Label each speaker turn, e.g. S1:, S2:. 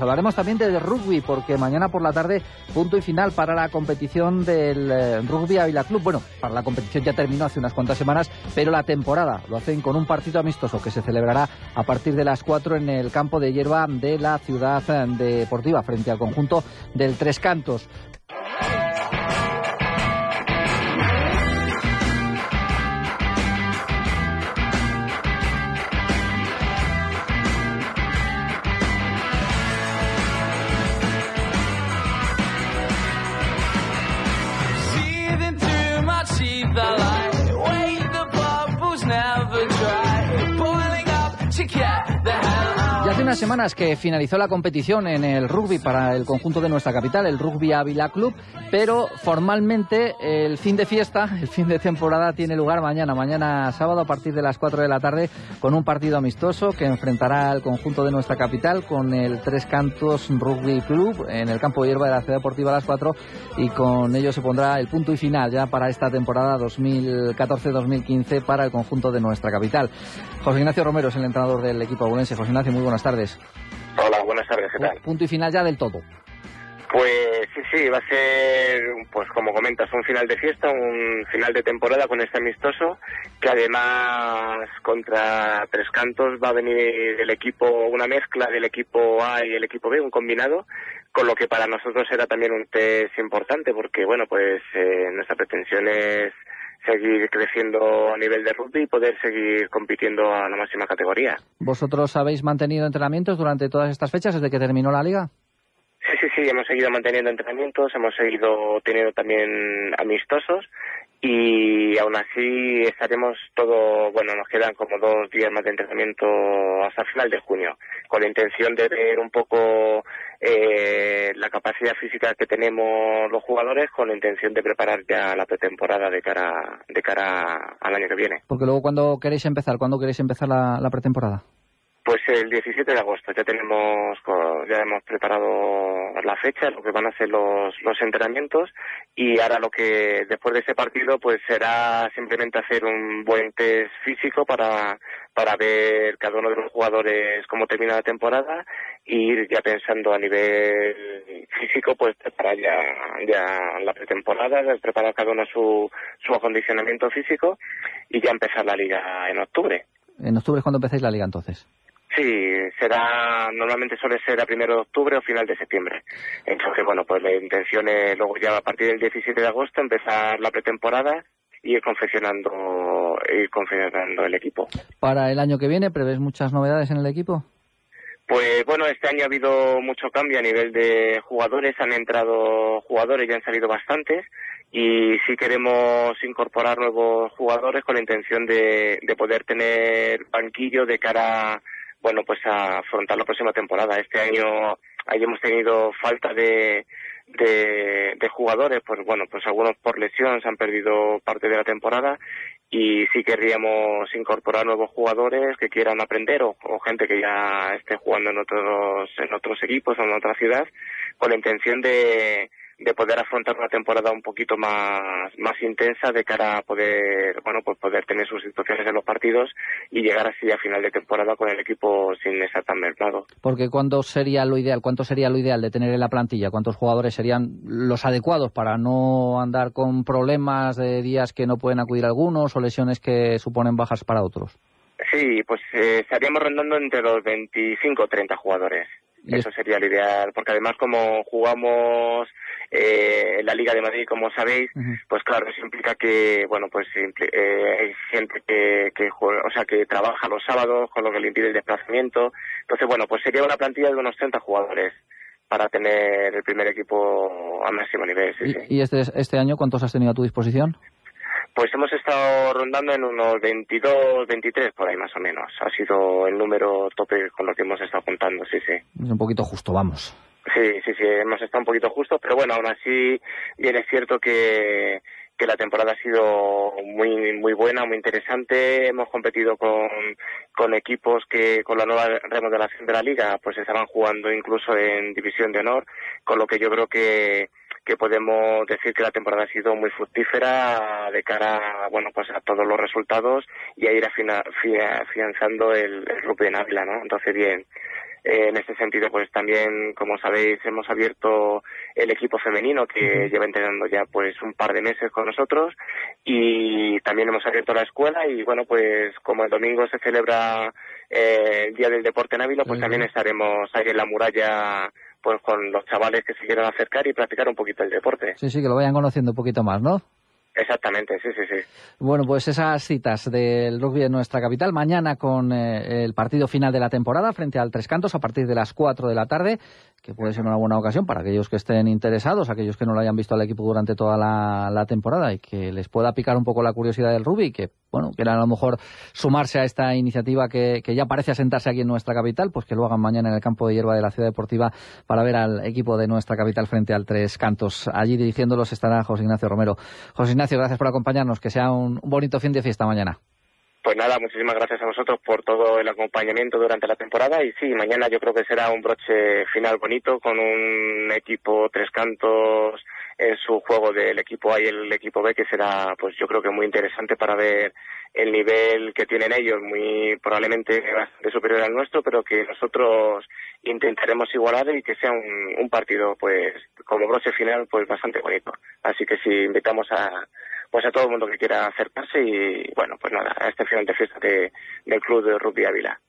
S1: Hablaremos también de rugby, porque mañana por la tarde, punto y final para la competición del eh, Rugby Ávila Club. Bueno, para la competición ya terminó hace unas cuantas semanas, pero la temporada lo hacen con un partido amistoso que se celebrará a partir de las 4 en el campo de hierba de la ciudad eh, deportiva, frente al conjunto del Tres Cantos. Unas semanas que finalizó la competición en el rugby para el conjunto de nuestra capital, el Rugby Ávila Club, pero formalmente el fin de fiesta, el fin de temporada tiene lugar mañana, mañana sábado a partir de las 4 de la tarde con un partido amistoso que enfrentará al conjunto de nuestra capital con el Tres Cantos Rugby Club en el campo de hierba de la Ciudad Deportiva a las 4 y con ello se pondrá el punto y final ya para esta temporada 2014-2015 para el conjunto de nuestra capital. José Ignacio Romero es el entrenador del equipo abulense. José Ignacio, muy buenas tardes.
S2: Hola, buenas tardes, ¿qué tal?
S1: Punto y final ya del todo.
S2: Pues sí, sí, va a ser, pues como comentas, un final de fiesta, un final de temporada con este amistoso, que además contra Tres Cantos va a venir el equipo, una mezcla del equipo A y el equipo B, un combinado, con lo que para nosotros era también un test importante, porque bueno, pues eh, nuestra pretensión es seguir creciendo a nivel de rugby y poder seguir compitiendo a la máxima categoría.
S1: ¿Vosotros habéis mantenido entrenamientos durante todas estas fechas desde que terminó la liga?
S2: Sí, sí, sí, hemos seguido manteniendo entrenamientos, hemos seguido teniendo también amistosos y aún así estaremos todo, bueno, nos quedan como dos días más de entrenamiento hasta final de junio, con la intención de ver un poco eh, la capacidad física que tenemos los jugadores, con la intención de preparar ya la pretemporada de cara, de cara al año que viene.
S1: Porque luego, ¿cuándo queréis empezar? ¿Cuándo queréis empezar la pretemporada?
S2: Pues el 17 de agosto ya tenemos ya hemos preparado la fecha, lo que van a ser los, los entrenamientos y ahora lo que después de ese partido pues será simplemente hacer un buen test físico para para ver cada uno de los jugadores cómo termina la temporada y ir ya pensando a nivel físico pues preparar ya ya la pretemporada, preparar cada uno su su acondicionamiento físico y ya empezar la liga en octubre.
S1: En octubre es cuando empezáis la liga entonces.
S2: Sí, será, normalmente suele ser a primero de octubre o final de septiembre. Entonces, bueno, pues la intención es luego ya a partir del 17 de agosto empezar la pretemporada y ir confeccionando, ir confeccionando el equipo.
S1: Para el año que viene, ¿prevés muchas novedades en el equipo?
S2: Pues bueno, este año ha habido mucho cambio a nivel de jugadores, han entrado jugadores, ya han salido bastantes y sí queremos incorporar nuevos jugadores con la intención de, de poder tener banquillo de cara bueno, pues a afrontar la próxima temporada. Este año ahí hemos tenido falta de, de, jugadores, pues bueno, pues algunos por lesión se han perdido parte de la temporada y sí querríamos incorporar nuevos jugadores que quieran aprender o, o, gente que ya esté jugando en otros en otros equipos o en otra ciudad con la intención de de poder afrontar una temporada un poquito más, más intensa de cara a poder, bueno, pues poder tener sus situaciones en los partidos y llegar así a final de temporada con el equipo sin estar tan mermado.
S1: Porque ¿cuánto sería lo ideal? ¿Cuánto sería lo ideal de tener en la plantilla? ¿Cuántos jugadores serían los adecuados para no andar con problemas de días que no pueden acudir algunos o lesiones que suponen bajas para otros?
S2: Sí, pues eh, estaríamos rondando entre los 25 o 30 jugadores. Eso sería lo ideal, porque además como jugamos eh, en la Liga de Madrid, como sabéis, pues claro, eso implica que, bueno, pues eh, hay gente que, que juega, o sea, que trabaja los sábados, con lo que le impide el desplazamiento. Entonces, bueno, pues sería una plantilla de unos 30 jugadores para tener el primer equipo a máximo nivel.
S1: ¿Y, este, este año cuántos has tenido a tu disposición?
S2: Pues hemos estado rondando en unos 22, 23 por ahí más o menos. Ha sido el número tope con lo que hemos estado contando, sí, sí.
S1: Es un poquito justo, vamos.
S2: Sí, sí, sí, hemos estado un poquito justos, pero bueno, aún así bien es cierto que, que la temporada ha sido muy muy buena, muy interesante. Hemos competido con, con equipos que con la nueva remodelación de la liga pues estaban jugando incluso en división de honor, con lo que yo creo que que podemos decir que la temporada ha sido muy fructífera de cara bueno pues a todos los resultados y a ir afianzando el, el rugby en Ávila no entonces bien Eh, en este sentido, pues también, como sabéis, hemos abierto el equipo femenino que lleva entrenando ya pues un par de meses con nosotros y también hemos abierto la escuela y bueno, pues como el domingo se celebra eh, el Día del Deporte en Ávila, pues también estaremos ahí en la muralla pues con los chavales que se quieran acercar y practicar un poquito el deporte.
S1: Sí, sí, que lo vayan conociendo un poquito más, ¿no?
S2: Exactamente, sí, sí, sí.
S1: Bueno, pues esas citas del rugby de nuestra capital, mañana con eh, el partido final de la temporada frente al Tres Cantos a partir de las 4 de la tarde, que puede ser una buena ocasión para aquellos que estén interesados, aquellos que no lo hayan visto al equipo durante toda la, temporada y que les pueda picar un poco la curiosidad del rugby que, bueno, quieran a lo mejor sumarse a esta iniciativa que, que ya parece asentarse aquí en nuestra capital, pues que lo hagan mañana en el campo de hierba de la Ciudad Deportiva para ver al equipo de nuestra capital frente al Tres Cantos. Allí dirigiéndolos estará José Ignacio Romero. José Ignacio, gracias por acompañarnos. Que sea un, bonito fin de fiesta mañana.
S2: Pues nada, muchísimas gracias a vosotros por todo el acompañamiento durante la temporada y sí, mañana yo creo que será un broche final bonito con un equipo tres cantos en su juego del equipo A y el equipo B que será pues yo creo que muy interesante para ver el nivel que tienen ellos, muy probablemente bastante superior al nuestro, pero que nosotros intentaremos igualar y que sea un, un partido pues como broche final pues bastante bonito. Así que sí, invitamos a pues a todo el mundo que quiera acercarse y bueno, pues nada, a este final de fiesta del Club de Rugby Ávila.